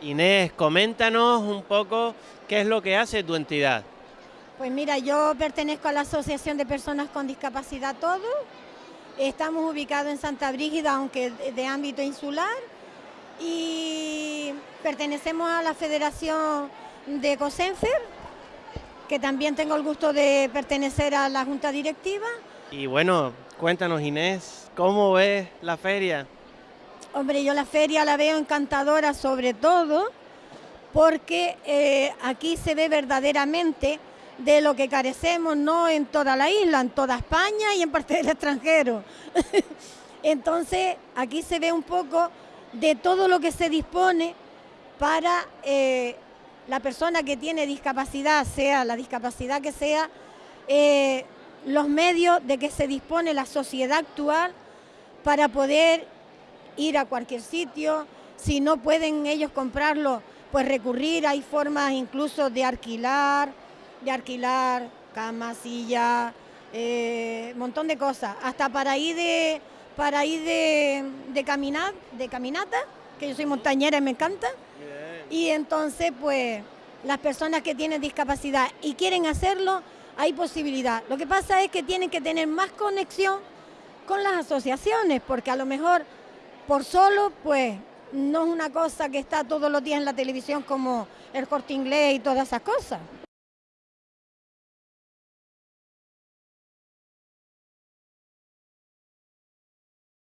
Inés, coméntanos un poco qué es lo que hace tu entidad. Pues mira, yo pertenezco a la Asociación de Personas con Discapacidad Todo. Estamos ubicados en Santa Brígida, aunque de ámbito insular. Y pertenecemos a la Federación de COSENFER, que también tengo el gusto de pertenecer a la Junta Directiva. Y bueno, cuéntanos Inés, ¿cómo ves la feria? Hombre, yo la feria la veo encantadora sobre todo porque eh, aquí se ve verdaderamente de lo que carecemos, no en toda la isla, en toda España y en parte del extranjero. Entonces, aquí se ve un poco de todo lo que se dispone para eh, la persona que tiene discapacidad, sea la discapacidad que sea, eh, los medios de que se dispone la sociedad actual para poder ir a cualquier sitio, si no pueden ellos comprarlo, pues recurrir, hay formas incluso de alquilar, de alquilar camas, sillas, eh, montón de cosas, hasta para ir de para ir de, caminar, de caminata, que yo soy montañera y me encanta. Y entonces, pues, las personas que tienen discapacidad y quieren hacerlo, hay posibilidad. Lo que pasa es que tienen que tener más conexión con las asociaciones, porque a lo mejor por solo, pues, no es una cosa que está todos los días en la televisión como el corte inglés y todas esas cosas.